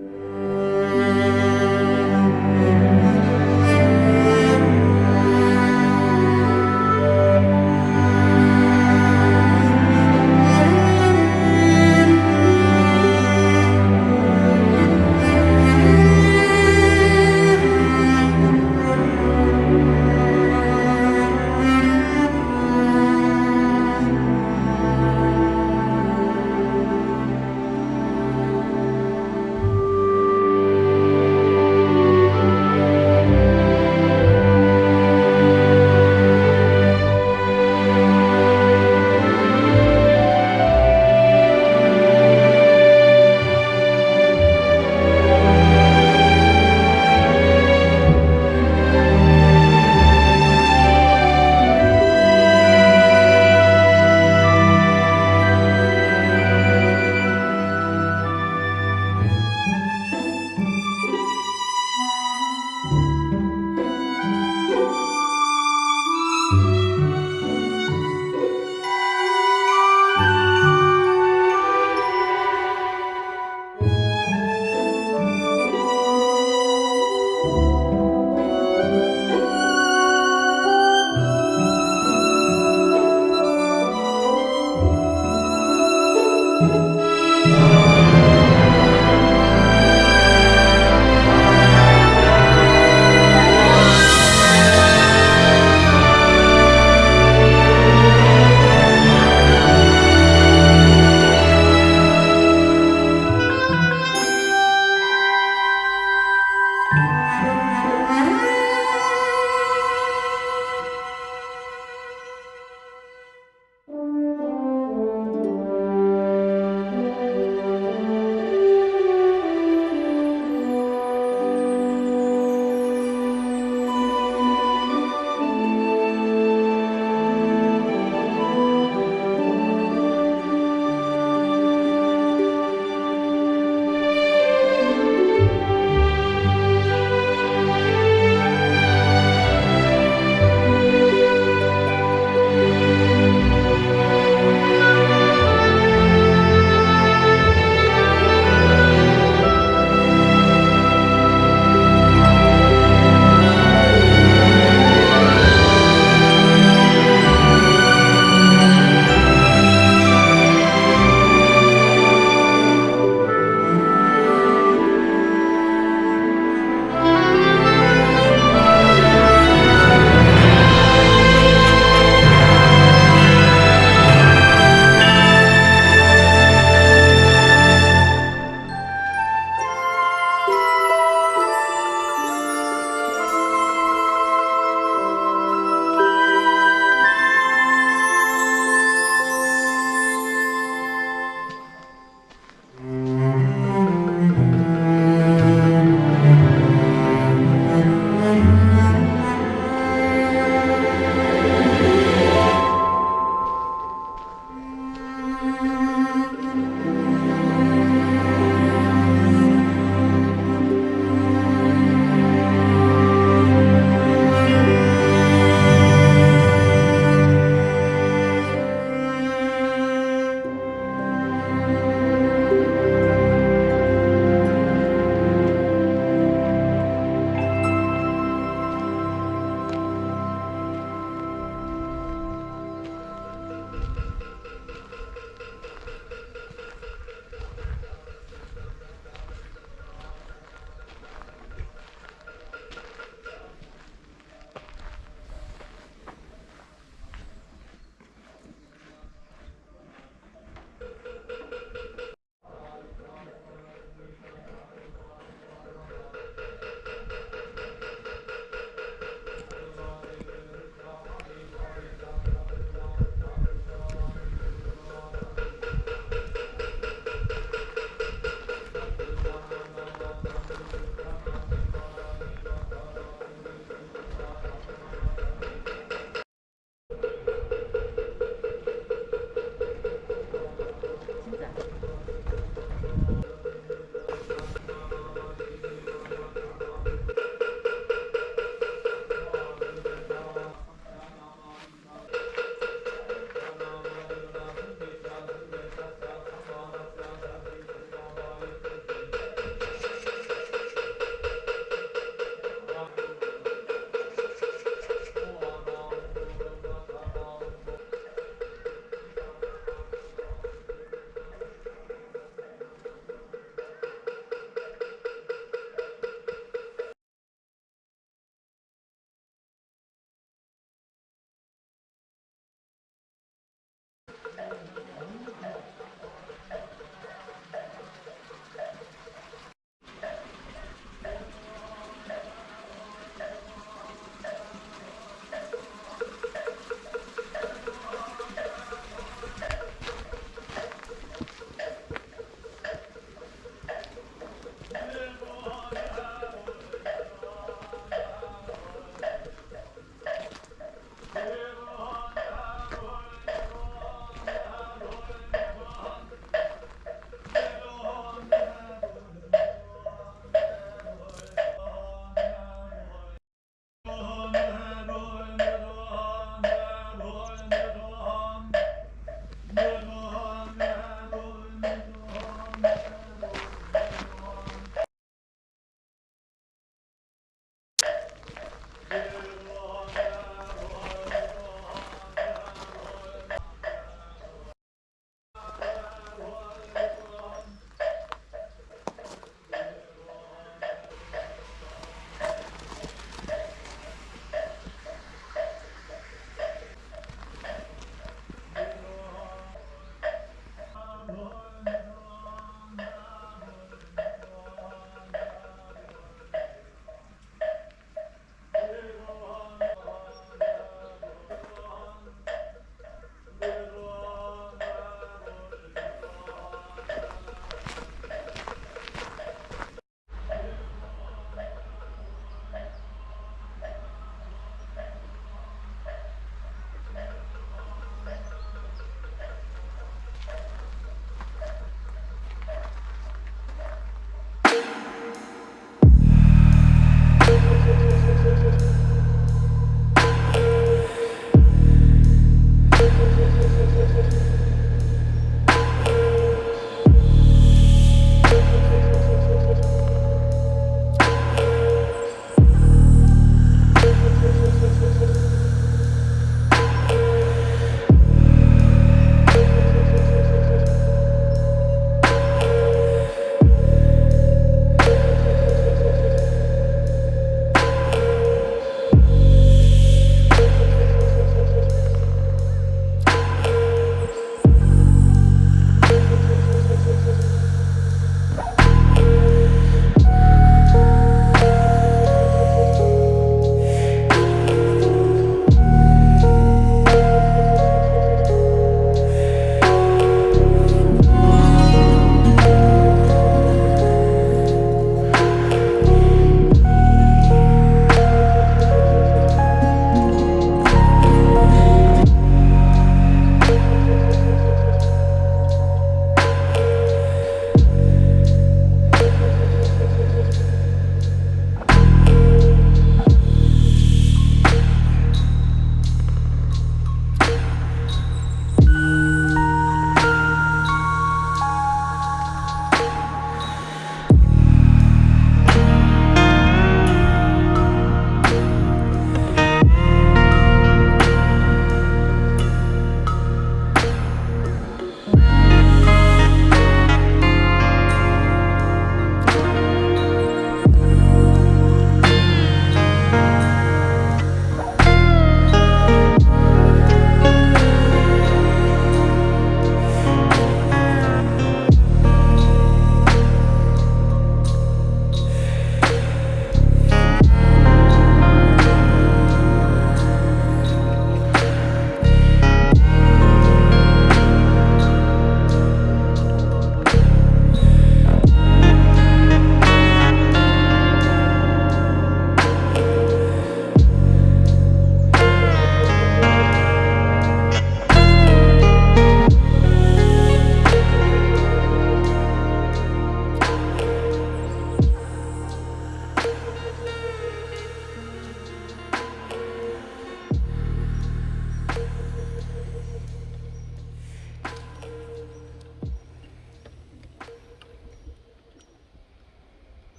you